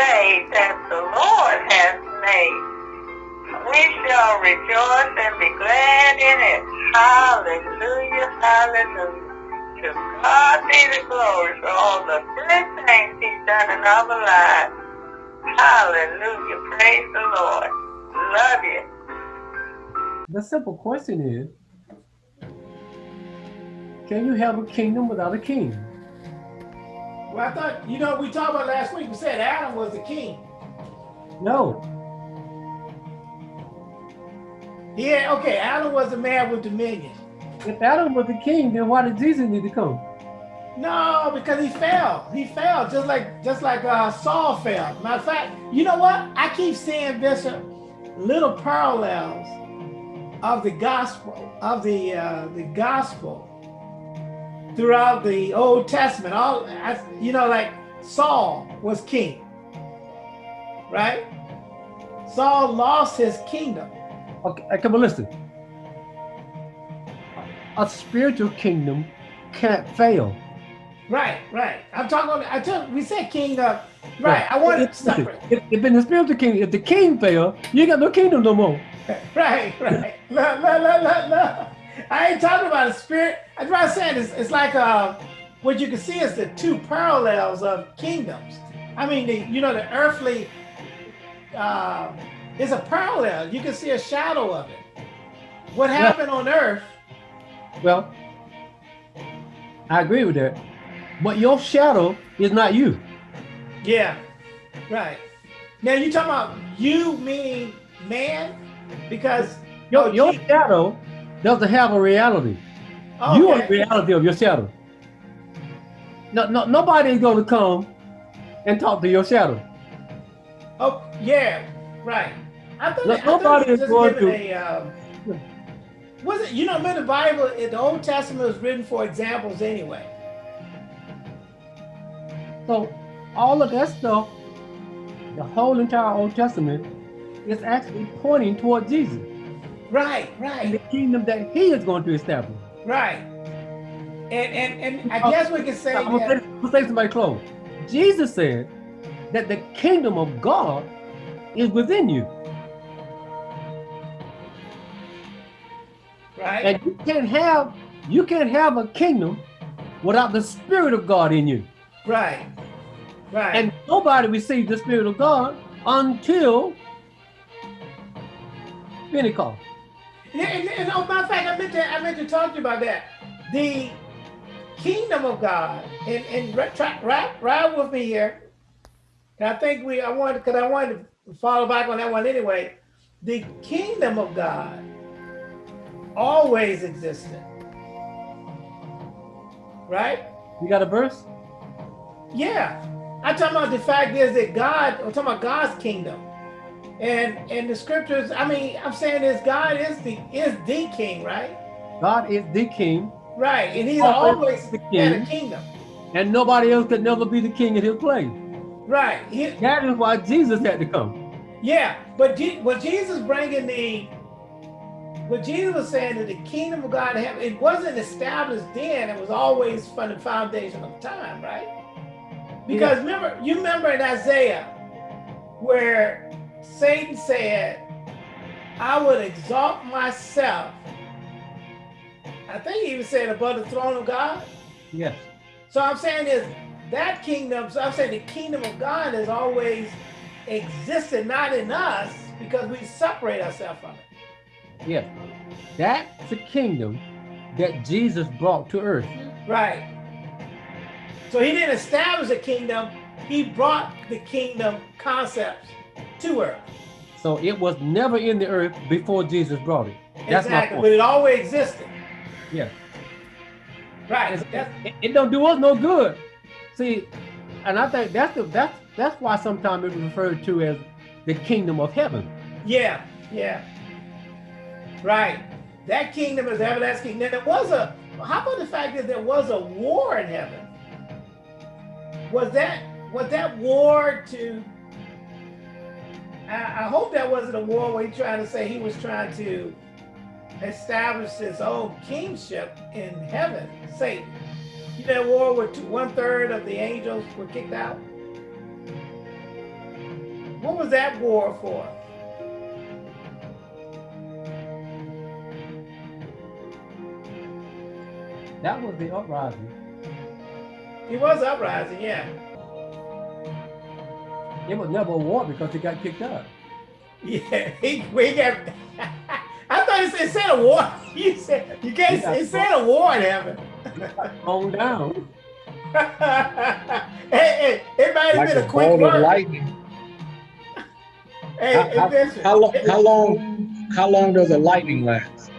day that the Lord has made. We shall rejoice and be glad in it. Hallelujah, hallelujah. To God be the glory for all the good things he's done in our lives. Hallelujah, praise the Lord. Love you. The simple question is, can you have a kingdom without a king? Well, I thought, you know, we talked about last week, we said Adam was the king. No. Yeah, okay, Adam was the man with dominion. If Adam was the king, then why did Jesus need to come? No, because he fell. He fell just like just like uh, Saul fell. Matter of fact, you know what? I keep seeing Bishop little parallels of the gospel of the uh, the gospel throughout the Old Testament. All you know, like Saul was king, right? Saul lost his kingdom. Okay, come on, listen. A spiritual kingdom can't fail. Right, right. I'm talking. I told we said king. Uh, right. I want it separate. If, if in the spiritual kingdom, if the king fail, you got no kingdom no more. right, right. No, no, no, no, no. I ain't talking about a spirit. I'm trying saying it's, it's like uh, what you can see is the two parallels of kingdoms. I mean, the you know the earthly uh, is a parallel. You can see a shadow of it. What happened yeah. on earth? Well, I agree with that. But your shadow is not you. Yeah, right. Now you talking about you meaning man? Because your, oh, your shadow doesn't have a reality. Okay. You are the reality of your shadow. No, no, nobody is going to come and talk to your shadow. Oh, yeah, right. I thought, no, I nobody is going to. A, um, was it, you know, in the Bible, the Old Testament was written for examples anyway. So all of that stuff, the whole entire Old Testament is actually pointing toward Jesus. Right, right. And the kingdom that he is going to establish. Right. And and, and I uh, guess we can say I'm that. Let's say somebody close. Jesus said that the kingdom of God is within you. Right. And you can't have you can't have a kingdom without the spirit of God in you. Right. Right. And nobody received the Spirit of God until Pentecost. And, and, and oh, matter of fact, I meant to I meant to talk to you about that. The kingdom of God, and and ride, ride with me here. And I think we I wanted because I wanted to follow back on that one anyway. The kingdom of God always existed. Right? You got a verse? Yeah. I'm talking about the fact is that God, I'm talking about God's kingdom. And and the scriptures, I mean, I'm saying is God is the is the king, right? God is the king. Right. And he's always the king. a kingdom. And nobody else could never be the king in his place. Right. He, that is why Jesus had to come. Yeah. But what Jesus bringing the what Jesus was saying that the kingdom of God, it wasn't established then. It was always from the foundation of time, right? Because yeah. remember, you remember in Isaiah where Satan said, I would exalt myself. I think he even said above the throne of God. Yes. So I'm saying is that kingdom, so I'm saying the kingdom of God has always existed, not in us, because we separate ourselves from it. Yeah. That's the kingdom that Jesus brought to earth. Right. So he didn't establish a kingdom, he brought the kingdom concepts to earth. So it was never in the earth before Jesus brought it. That's exactly, but it always existed. Yeah. Right. It, it, don't do us no good. See, and I think that's the, that's that's why sometimes it's referred to as the kingdom of heaven. Yeah, yeah. Right. That kingdom is everlasting. Now there was a how about the fact that there was a war in heaven? was that was that war to I, I hope that wasn't a war where he trying to say he was trying to establish his own kingship in heaven, Satan. You know, war where two, one third of the angels were kicked out. what was that war for? That was the uprising. It was uprising, yeah. It was never a war because it got kicked out. Yeah, he, we got. I thought it said, it said a war. You said you can't. It said a war in heaven. On down. hey, hey, it might have Like been a a quick bolt of lightning. Hey, How, how- Bishop. how long, how long, how long does a lightning last?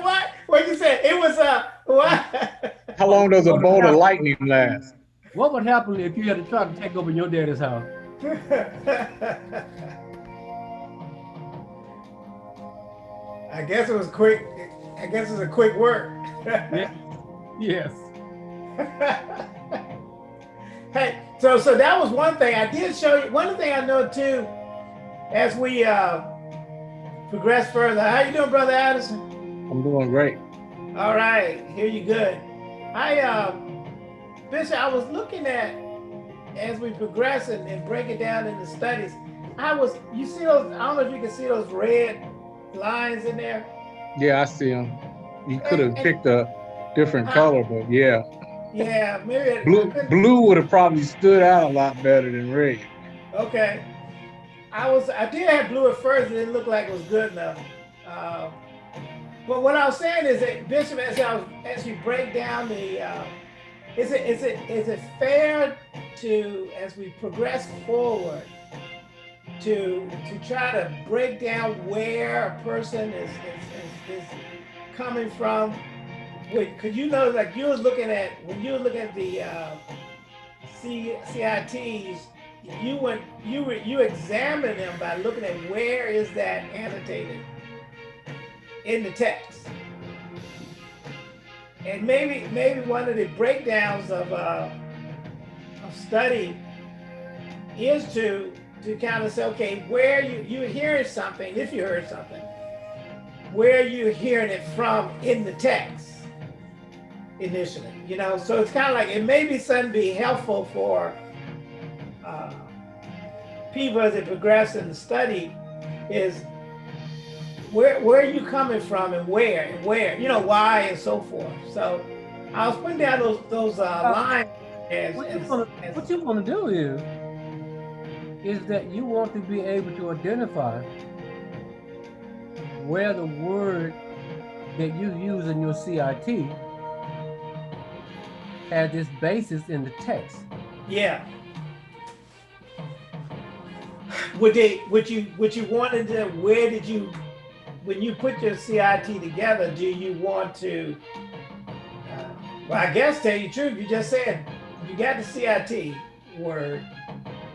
what? What you said? It was uh what? How long does a bolt of lightning last? What would happen if you had to try to take over your daddy's house? I guess it was quick. I guess it was a quick work. Yeah. Yes. hey, so so that was one thing I did show you. One thing I know too, as we uh progress further. How you doing, brother Addison? I'm doing great. All right, here you good. I um, Bishop, I was looking at as we progress and, and break it down in the studies. I was, you see those? I don't know if you can see those red lines in there. Yeah, I see them. You could have picked a different color, but yeah. Yeah, maybe. Blue, blue would have probably stood out a lot better than red. Okay. I was I did have blue at first, and it didn't look like it was good enough. Uh, but what I was saying is that Bishop, as I was, as you break down the, uh, is it is it is it fair to as we progress forward to to try to break down where a person is is, is, is coming from? Wait, Could you know like you was looking at when you were looking at the uh, C, CITs, you went you were you examine them by looking at where is that annotated in the text and maybe maybe one of the breakdowns of uh study is to to kind of say okay where you you're hearing something if you heard something where you're hearing it from in the text initially you know? So it's kind of like it may be something be helpful for uh, people as they progress in the study is where where are you coming from and where and where you know why and so forth so i was putting down those those uh, lines as, What you as, want as- to what you want to do is is that you want to be able to identify where the word that you use in your CIT has its basis in the text. yeah would they would you would you wanted to where did you when you put your cit together do you want to uh, well i guess tell you the truth you just said you got the cit word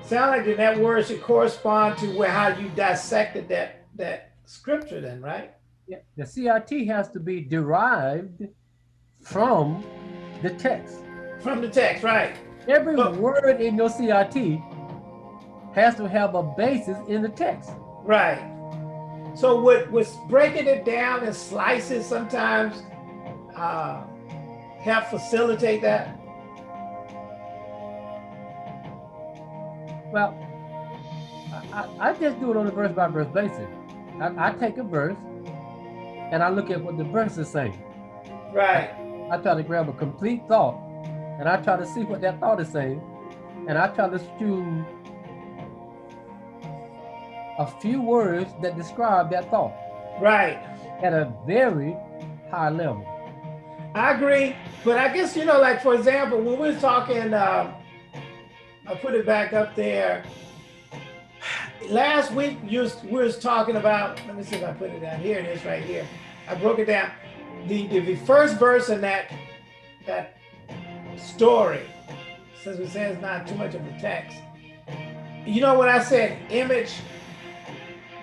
sound like that that word should correspond to where how you dissected that that scripture then right Yeah, The CIT has to be derived from the text. from the text right Every But- word in your CIT has to have a basis in the text. Right. So would was breaking it down in slices sometimes uh, help facilitate that? Well, I, I, I just do it on a verse by verse basis. I, I take a verse and I look at what the verse is saying. Right. I try to grab a complete thought and I try to see what that thought is saying. And I try to choose a few words that describe that thought Right. at a very high level. I agree, but I guess you know, like for example, when we we're talking, uh, I put it back up there. Last week, you was, we was talking about. Let me see if I put it down. Here it is, right here. I broke it down. The the, the first verse in that that story, since we say it's not too much of a text. You know what I said? Image.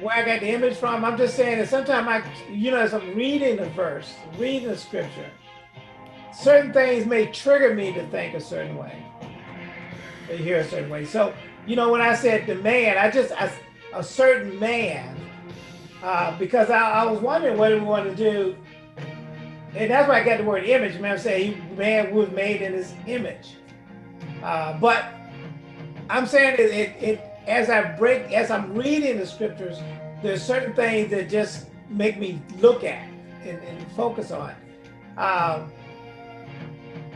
Where I got the image from? I'm just saying that sometimes I, you know, as I'm reading the verse, reading the scripture, certain things may trigger me to think a certain way, to hear a certain way. So, you know, when I said the man, I just, I, a certain man, uh, because I, I was wondering what we want to do. And that's why I got the word image. Man, I'm saying he, man was made in his image. Uh, but I'm saying it, it, it as I break, as I'm reading the scriptures, there's certain things that just make me look at and, and focus on. Um,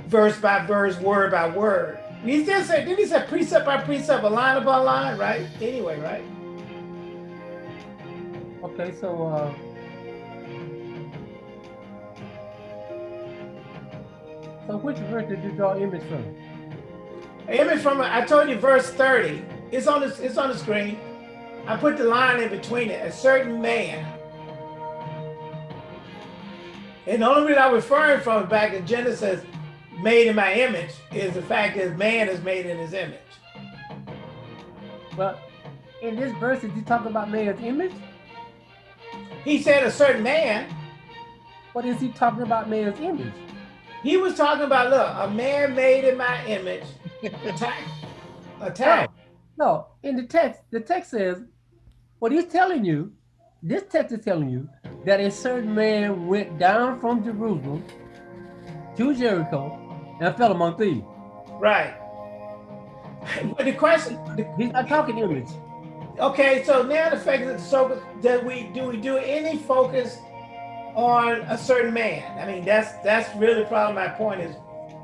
verse by verse, word by word. He did say, didn't he say precept by precept, a line upon line, right? Anyway, right? Okay, so uh, so which verse did you draw image from? Image from I told you verse 30. It's on the it's on the screen. I put the line in between it. A certain man. And the only reason I'm referring from back in Genesis, made in my image, is the fact that man is made in his image. Well, in this verse, did you talk about man's image? He said a certain man. What is he talking about man's image? He was talking about, look, a man made in my image. Attack. Attack. No, in the text, the text says, what he's telling you, this text is telling you that a certain man went down from Jerusalem to Jericho and fell among thieves. Right. But the question, the, he's not talking image. Okay, so now the fact that so that we do we do any focus on a certain man? I mean, that's that's really probably my point is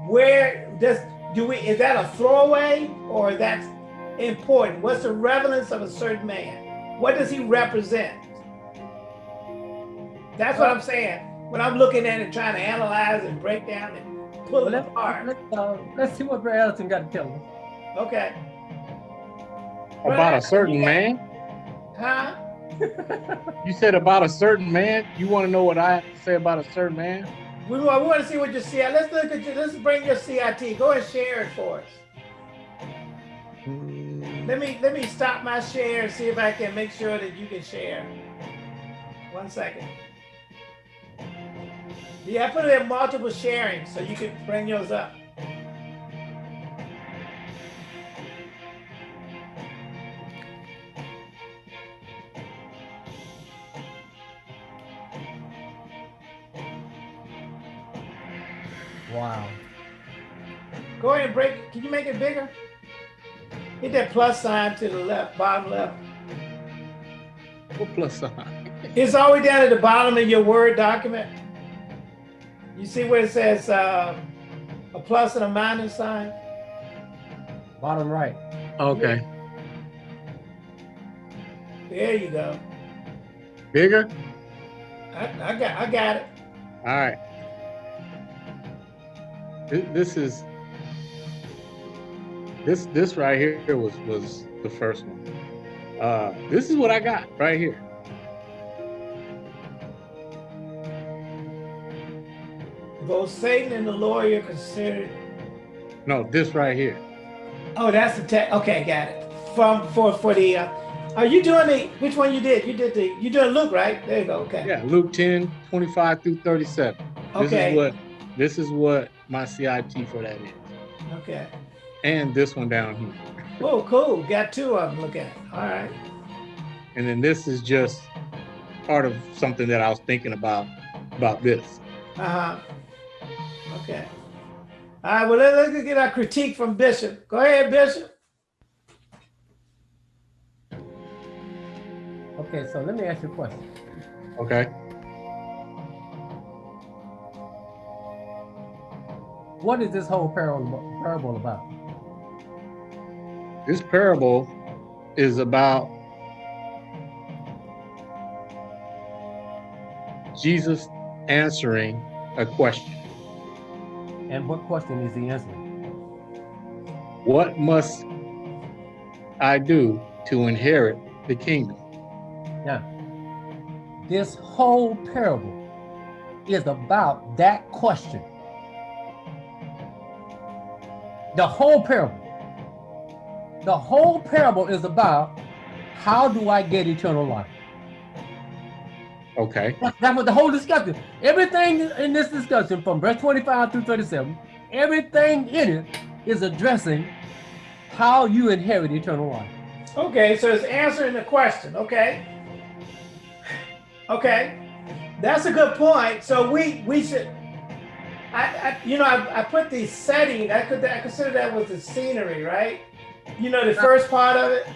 where does do we is that a throwaway or that's important? What's the relevance of a certain man? What does he represent? That's what I'm saying. When I'm looking at it, trying to analyze and break down and pull well, it apart. Let's, uh, let's see what brother Addison got to tell us. Okay. About a certain man? Huh? you said about a certain man? You want to know what I have to say about a certain man? We want, we want to see what your CIT, let's look at you, let's bring your CIT. Go and share it for us. Mm. Let me let me stop my share and see if I can make sure that you can share. One second. Yeah, I put it in multiple sharing so you can bring yours up. Wow. Go ahead and break it. Can you make it bigger? Hit that plus sign to the left, bottom left. What plus sign? It's all the way down at the bottom of your Word document. You see where it says uh, a plus and a minus sign? Bottom right. Okay. There you go. Bigger? I, I got I got it. All right this is this this right here was was the first one. Uh, this is what I got right here. Both Satan and the lawyer considered. No, this right here. Oh, that's the text. Okay, got it. From for for the. Uh, are you doing the which one you did? You did the you doing Luke, right? There you go. Okay. Yeah, Luke 10, 25 through 37. Okay. This is what this is what my CIT for that is. Okay. And this one down here. Oh, cool. Got two of them. Look at. All right. And then this is just part of something that I was thinking about about this. Uh huh. Okay. All right. Well, let, us get our critique from Bishop. Go ahead, Bishop. Okay. So let me ask you a question. Okay. what is this whole parable, parable about? This parable is about Jesus answering a question. And what question is he answering? What must I do to inherit the kingdom? Now, this whole parable is about that question. The whole parable. The whole parable is about how do I get eternal life? Okay. That's what the whole discussion. Everything in this discussion from verse 25 through 37, everything in it is addressing how you inherit eternal life. Okay, so it's answering the question. Okay. Okay. That's a good point. So we we should I, I, you know, I, I put the setting, I could I consider that was the scenery, right? You know, the first part of it.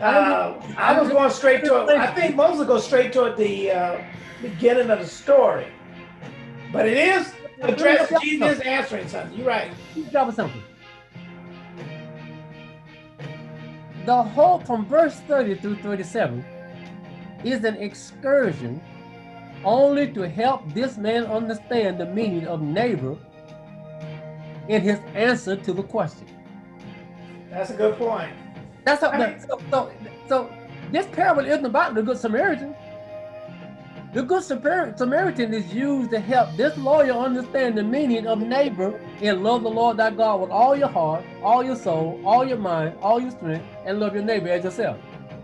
Uh, I was going straight to. I think most will go straight toward the uh, beginning of the story, but it is addressed. Jesus answering something. You're right. Drop something. The whole from verse 30 through 37 is an excursion only to help this man understand the meaning of neighbor in his answer to the question. That's a good point. That's how, so, so, so this parable isn't about the Good Samaritan. The Good Samaritan is used to help this lawyer understand the meaning of neighbor and love the Lord thy God with all your heart, all your soul, all your mind, all your strength, and love your neighbor as yourself.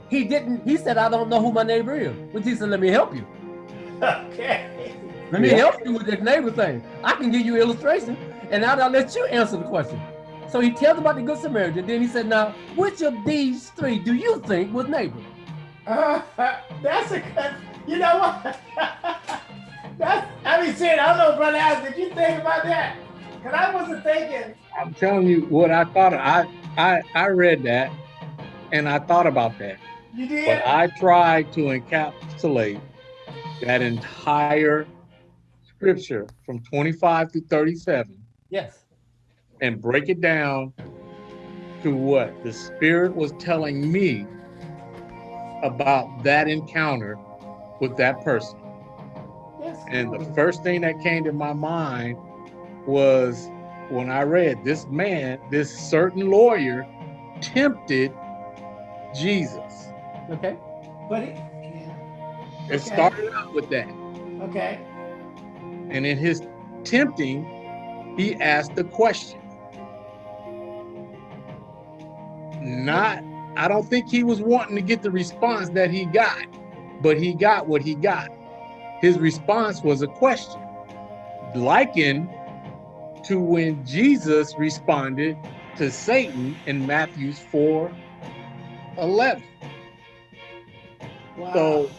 He didn't, he said, I don't know who my neighbor is. But he said, let me help you. Okay. Let me yeah. help you with this neighbor thing. I can give you illustration and now I'll let you answer the question. So he tells about the Good Samaritan. Then he said, now, which of these three do you think was neighbor? Uh, that's a good, you know what? that's, I mean, saying, I don't know, Brother Al, did you think about that? Because I wasn't thinking. I'm telling you what I thought. I, I, I read that and I thought about that. You did? But I tried to encapsulate that entire scripture from 25 to 37. Yes. And break it down to what the Spirit was telling me about that encounter with that person. Yes. And the first thing that came to my mind was when I read this man, this certain lawyer tempted Jesus. Okay. But it, yeah. it started out with that. Okay. And in his tempting, he asked a question. Not, I don't think he was wanting to get the response that he got, but he got what he got. His response was a question, likened to when Jesus responded to Satan in Matthew's 4 11. Wow. So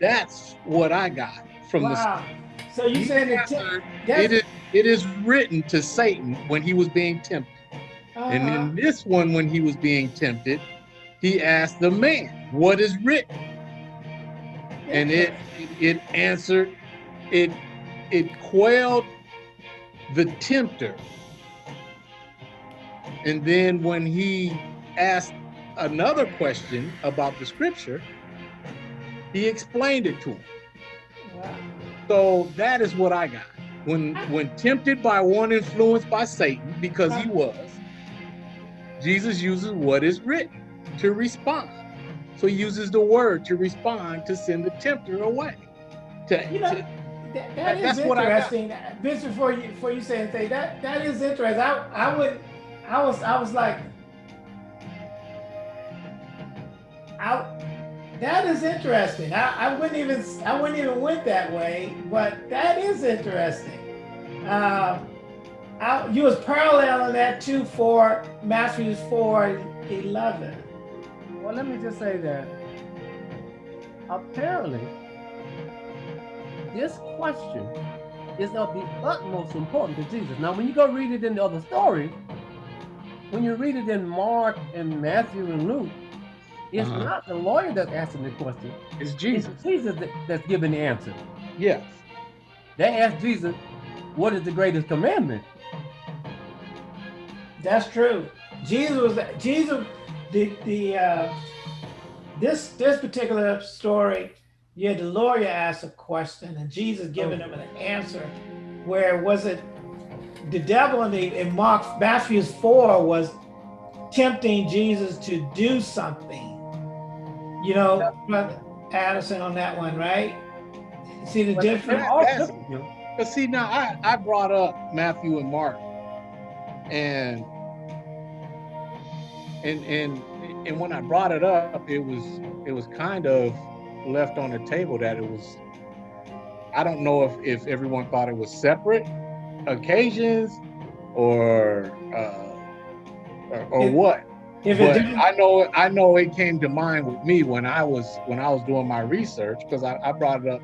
that's what I got from wow. the. So you said it is it is written to Satan when he was being tempted, -huh. and in uh-huh. this one when he was being tempted, he asked the man, "What is written?" And it it answered, it it quelled the tempter. And then when he asked another question about the scripture, he explained it to him. Wow. So that is what I got. When when tempted by one influenced by Satan, because he was, Jesus uses what is written to respond. So he uses the word to respond to send the tempter away. To, you know, to, that, that is interesting. Vince, before you before you say anything, that that is interesting. I I would I was I was like I, that is interesting. I, I wouldn't even I wouldn't even went that way, but that is interesting. Uh, I, you was paralleling that too for Matthew 4, 11. Well, let me just say that apparently this question is of the utmost importance to Jesus. Now, when you go read it in the other stories, when you read it in Mark and Matthew and Luke, it's uh -huh. not the lawyer that's asking the question. It's Jesus. It's Jesus that, that's giving the answer. Yes. They asked Jesus, what is the greatest commandment? That's true. Jesus was Jesus the the uh this this particular story, you had the lawyer ask a question and Jesus giving him an answer where was it the devil in the in Mark Matthew's 4 was tempting Jesus to do something you know, Brother Addison on that one, right? See the difference? But see, now I, I brought up Matthew and Mark, and and and and when I brought it up, it was it was kind of left on the table that it was. I don't know if if everyone thought it was separate occasions, or uh, or, or what. If but I know, I know it came to mind with me when I was when I was doing my research because I, I, brought it up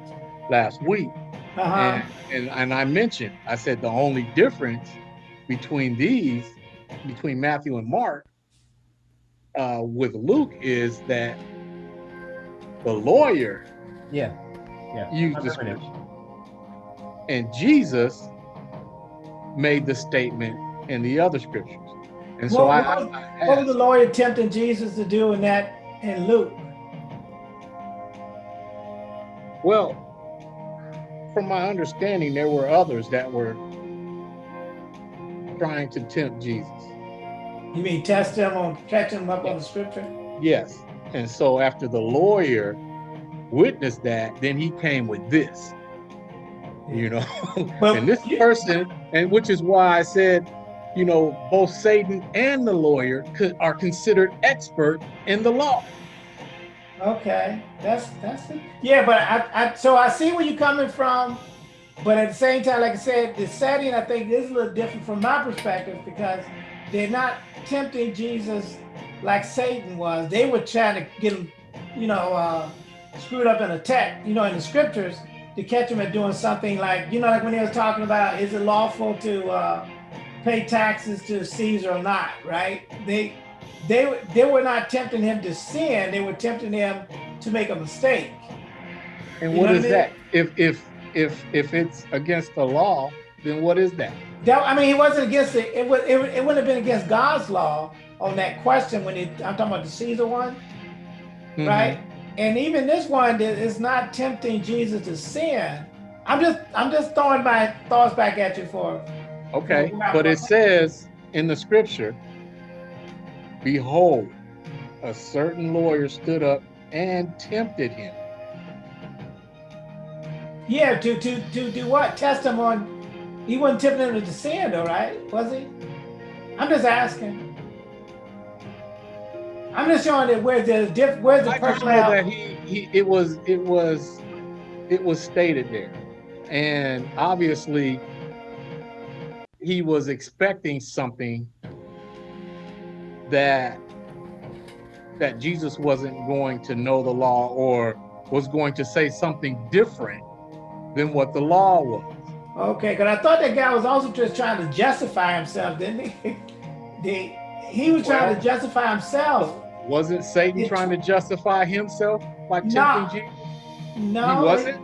last week, uh -huh. and, and and I mentioned I said the only difference between these, between Matthew and Mark, uh, with Luke is that the lawyer Yeah. Yeah. used the scripture, and Jesus made the statement in the other scriptures. And so What- I, what- I What was the lawyer tempting Jesus to do in that in Luke? well, from my understanding, there were others that were trying to tempt Jesus. You mean test him on catch him up on the scripture? Yes. And so after the lawyer witnessed that, then he came with this, you know. But and this person, and which is why I said, you know, both Satan and the lawyer could, are considered expert in the law. Okay, that's that's it. Yeah, but I, I so I see where you're coming from, but at the same time, like I said, the setting I think is a little different from my perspective because they're not tempting Jesus like Satan was. They were trying to get him, you know, uh, screwed up in a text, you know, in the scriptures to catch him at doing something like, you know, like when he was talking about is it lawful to uh, pay taxes to Caesar or not, right? They they were- they were not tempting him to sin; they were tempting him to make a mistake. And You what what I mean? that? If if if if it's against the law, then what is that? That I mean, he wasn't against it. It would it, would- it wouldn't have been against God's law on that question when he, I'm talking about the Caesar one, Mhm. right? And even this one that is not tempting Jesus to sin. I'm just I'm just throwing my thoughts back at you for Okay, but it says in the scripture, behold, a certain lawyer stood up and tempted him. Yeah to to to do what? Test him on. He wasn't tipping him to sin, though, right? Was he? I'm just asking. I'm just showing that where the diff, where's the I know that he, he it was it was it was stated there. And obviously he was expecting something that that Jesus wasn't going to know the law or was going to say something different than what the law was. Okay, because I thought that guy was also just trying to justify himself, didn't he? the, he was trying to justify himself. Wasn't Satan It- trying to justify himself by tempting No. Jesus? No, he wasn't.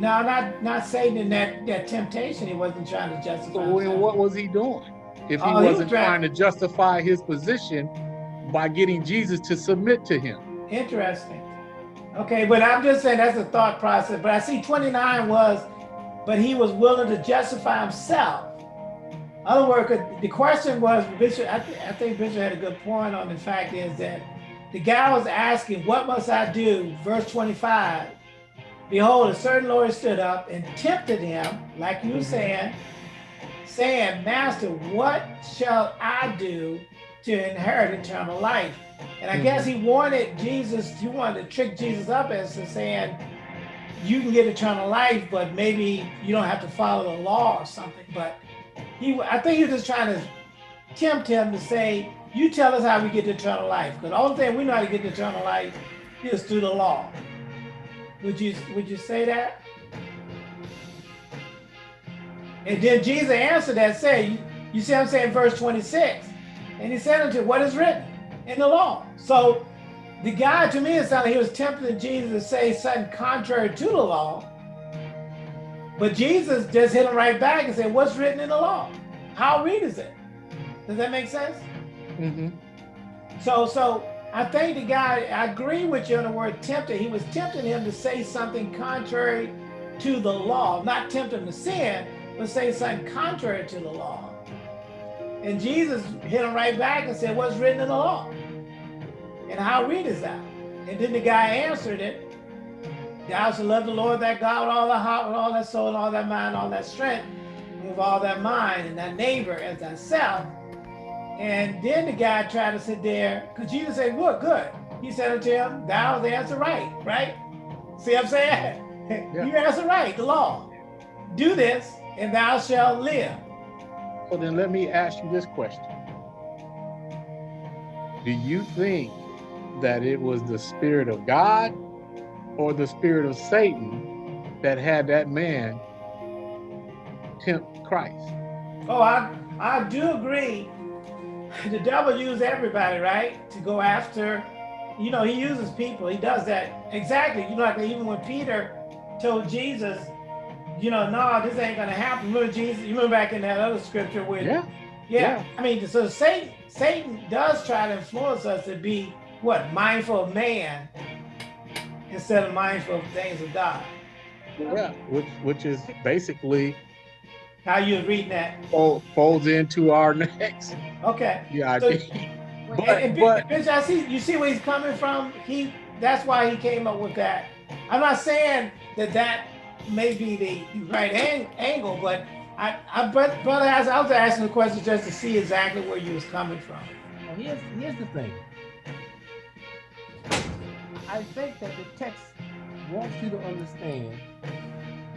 No, not not Satan in that that temptation. He wasn't trying to justify. So himself. what was he doing? If he Oh, he was wasn't trying- trying to justify his position by getting Jesus to submit to him. Interesting. Okay, but I'm just saying that's a thought process. But I see 29 was, but he was willing to justify himself. Other words, the question was, Bishop, I, th- I think Bishop had a good point on the fact is that the guy was asking, what must I do? Verse 25, behold, a certain lawyer stood up and tempted him, like you were Mhm. saying, saying, Master, what shall I do to inherit eternal life? And I guess he wanted Jesus, he wanted to trick Jesus up as to saying, you can get eternal life, but maybe you don't have to follow the law or something. But he, I think he was just trying to tempt him to say, you tell us how we get to eternal life. Because the only thing we know how to get to eternal life is through the law. Would you, would you say that? And then Jesus answered that, say, you, see what I'm saying, verse 26. And he said unto, him, what is written in the law? So the guy, to me, it sounded like he was tempting Jesus to say something contrary to the law. But Jesus just hit him right back and said, what's written in the law? How read is it? Does that make sense? Mhm. So, so I think the guy, I agree with you on the word tempted. He was tempting him to say something contrary to the law, not tempt him to sin, but say something contrary to the law. And Jesus hit him right back and said, What's written in the law? And how read is that? And then the guy answered it. Thou shalt love the Lord thy God with all thy heart, with all thy soul, and all thy mind, all that strength, with all thy mind, and thy neighbor as thyself. And then the guy tried to sit there, because Jesus said, Good, good. He said unto him, Thou hast answered right, right? See what I'm saying? Yeah. you answered right, the law. Do this, and thou shalt live. So then let me ask you this question. Do you think that it was the spirit of God or the spirit of Satan that had that man tempt Christ? Oh, I, I do agree the devil uses everybody, right? To go after, you know, he uses people. He does that exactly. You know, like even when Peter told Jesus, you know, no, this ain't gonna happen. Remember Jesus? You remember back in that other scripture where, Yeah. yeah. Yeah. I mean, so Satan, Satan does try to influence us to be what mindful of man instead of mindful of things of God. Yeah. Which which is basically How you reading that? fol- folds into our next Okay. yeah, So- But- and, and but- Bitch, I see you see where he's coming from. He that's why he came up with that. I'm not saying that that may be the right ang- angle, but I, I but brother, as I was asking the question just to see exactly where you was coming from. Now, here's, here's the thing. I think that the text wants you to understand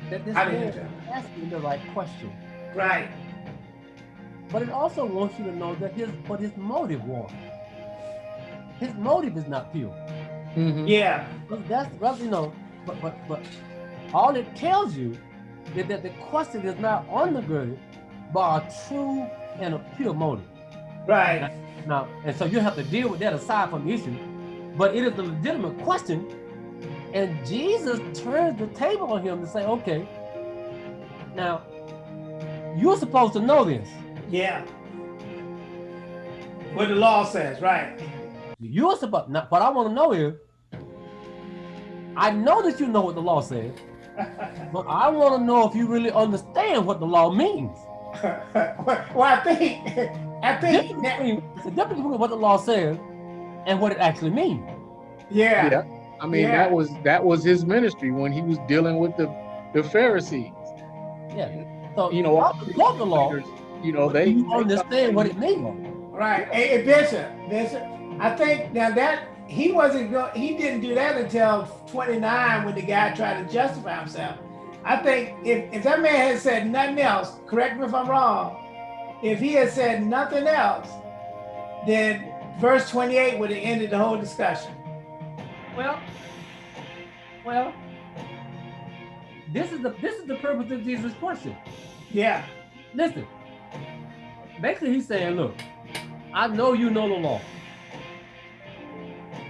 that this man is asking the right question. Right. But it also wants you to know that his what his motive was. His motive is not pure. Mhm. Yeah. But That's well, you know, but but but all it tells you is that the question is not undergirded by a true and a pure motive. Right. Now, and so you have to deal with that aside from the issue. But it is a legitimate question. And Jesus turns the table on him to say, okay, now you're supposed to know this. Yeah. What the law says, right? You're supposed now what I want to know is I know that you know what the law says, but I want to know if you really understand what the law means. well, I think I think Difference that, between- It's a difference between what the law says and what it actually means. yeah. Yeah. I mean, Yeah. that was that was his ministry when he was dealing with the the Pharisees. Yeah. So You know, all you the law, You know, they you understand what it means. Right. Hey, hey, Bishop, Bishop, I think now that he wasn't go he didn't do that until 29 when the guy tried to justify himself. I think if, if that man had said nothing else, correct me if I'm wrong, if he had said nothing else, then verse 28 would have ended the whole discussion. Well, well, this is the this is the purpose of Jesus' question. Yeah. Listen, basically he's saying, look, I know you know the law.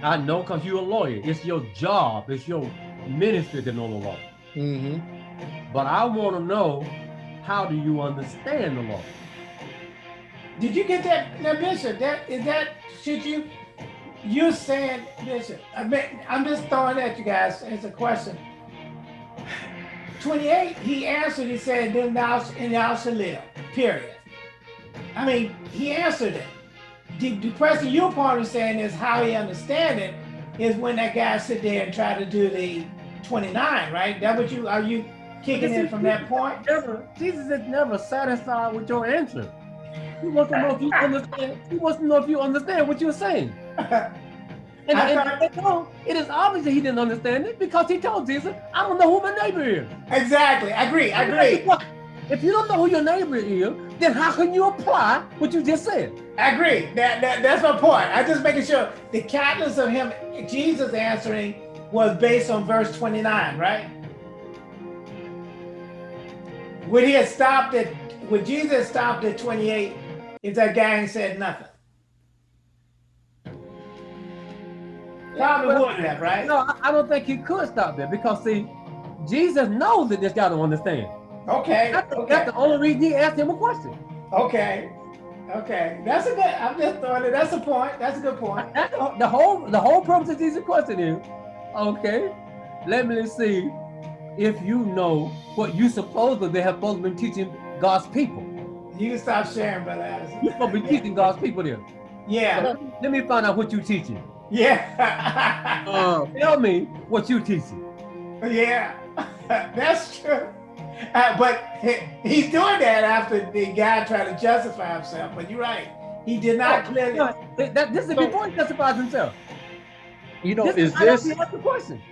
I know because you're a lawyer. It's your job. It's your ministry to know the law. Mhm. But I want to know how do you understand the law? Did you get that, now Bishop? That is that should you you're saying Bishop? I mean, I'm just throwing at you guys as a question. 28, he answered, he said, then thou and thou shalt live. Period. I mean, he answered it. The, question you're part of saying is how he understand it is when that guy sit there and try to do the 29, right? That what you are you kicking in from that point? Never, Jesus is never satisfied with your answer. He wants to know if you understand. He wants to know if you understand what you're saying. And, I and- and no, it is obvious that he didn't understand it because he told Jesus, I don't know who my neighbor is. exactly. I agree. I agree. If you don't know who your neighbor is, then how can you apply what you just said? I agree. That, that that's my point. I just making sure the catalyst of him, Jesus answering, was based on verse 29, right? Would he have stopped at would Jesus stopped at 28 if that guy ain't said nothing? Probably Well, would have, right? No, I- I don't think he could stop there because see, Jesus knows that this guy don't understand. Okay. That's, Okay. that's the only reason he asked him a question. Okay. Okay. That's a good. I'm just throwing it. That's a point. That's a good point. That's the, the whole the whole purpose of Jesus' question is, okay, let me see if you know what you supposedly they have supposed been teaching God's people. You can stop sharing, brother Addison. You're supposed to be teaching God's people there. Yeah. Let me find out what you're teaching. Yeah. Um, Tell me what you're teaching. Yeah, that's true. Uh, but he- he's doing that after the guy tried to justify himself. But you're right. He did not clearly. No, that- that- this is before he justifies himself. you know, This is right after this he asked the question.